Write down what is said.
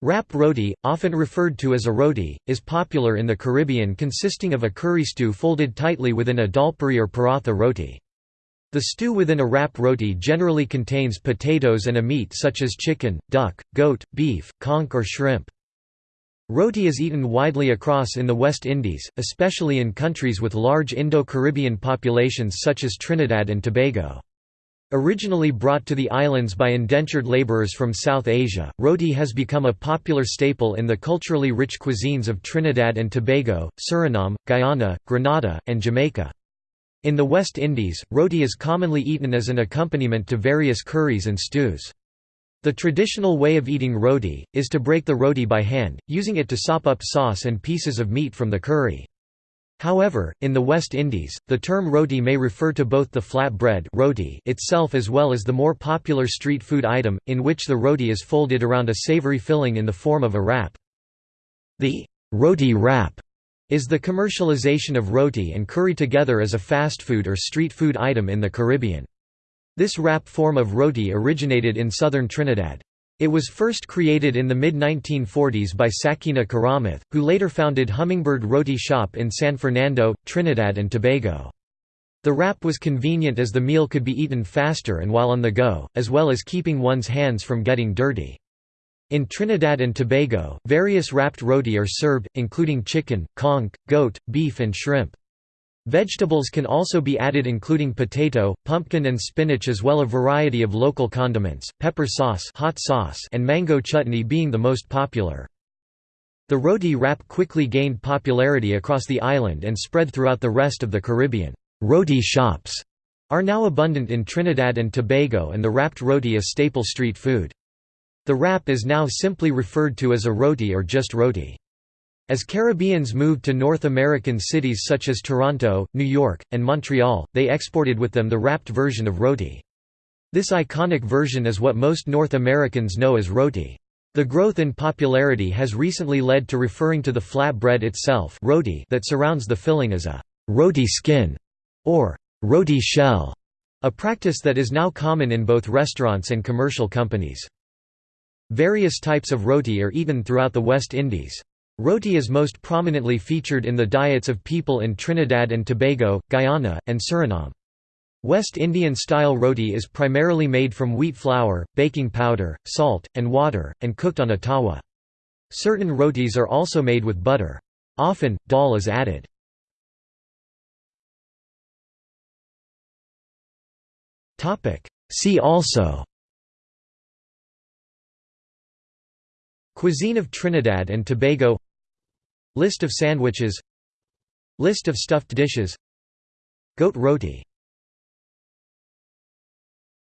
Wrap roti, often referred to as a roti, is popular in the Caribbean consisting of a curry stew folded tightly within a dalpuri or paratha roti. The stew within a wrap roti generally contains potatoes and a meat such as chicken, duck, goat, beef, conch or shrimp. Roti is eaten widely across in the West Indies, especially in countries with large Indo-Caribbean populations such as Trinidad and Tobago. Originally brought to the islands by indentured laborers from South Asia, roti has become a popular staple in the culturally rich cuisines of Trinidad and Tobago, Suriname, Guyana, Grenada, and Jamaica. In the West Indies, roti is commonly eaten as an accompaniment to various curries and stews. The traditional way of eating roti, is to break the roti by hand, using it to sop up sauce and pieces of meat from the curry. However, in the West Indies, the term roti may refer to both the flat bread roti itself as well as the more popular street food item, in which the roti is folded around a savory filling in the form of a wrap. The roti wrap is the commercialization of roti and curry together as a fast food or street food item in the Caribbean. This wrap form of roti originated in southern Trinidad. It was first created in the mid-1940s by Sakina Karamath, who later founded Hummingbird Roti Shop in San Fernando, Trinidad and Tobago. The wrap was convenient as the meal could be eaten faster and while on the go, as well as keeping one's hands from getting dirty. In Trinidad and Tobago, various wrapped roti are served, including chicken, conch, goat, beef and shrimp. Vegetables can also be added including potato, pumpkin and spinach as well a variety of local condiments, pepper sauce, hot sauce and mango chutney being the most popular. The roti wrap quickly gained popularity across the island and spread throughout the rest of the Caribbean. Roti shops are now abundant in Trinidad and Tobago and the wrapped roti a staple street food. The wrap is now simply referred to as a roti or just roti. As Caribbeans moved to North American cities such as Toronto, New York, and Montreal, they exported with them the wrapped version of roti. This iconic version is what most North Americans know as roti. The growth in popularity has recently led to referring to the flatbread itself roti that surrounds the filling as a roti skin or roti shell, a practice that is now common in both restaurants and commercial companies. Various types of roti are eaten throughout the West Indies. Roti is most prominently featured in the diets of people in Trinidad and Tobago, Guyana, and Suriname. West Indian-style roti is primarily made from wheat flour, baking powder, salt, and water, and cooked on a tawa. Certain rotis are also made with butter. Often, dal is added. See also Cuisine of Trinidad and Tobago List of sandwiches. List of stuffed dishes. Goat roti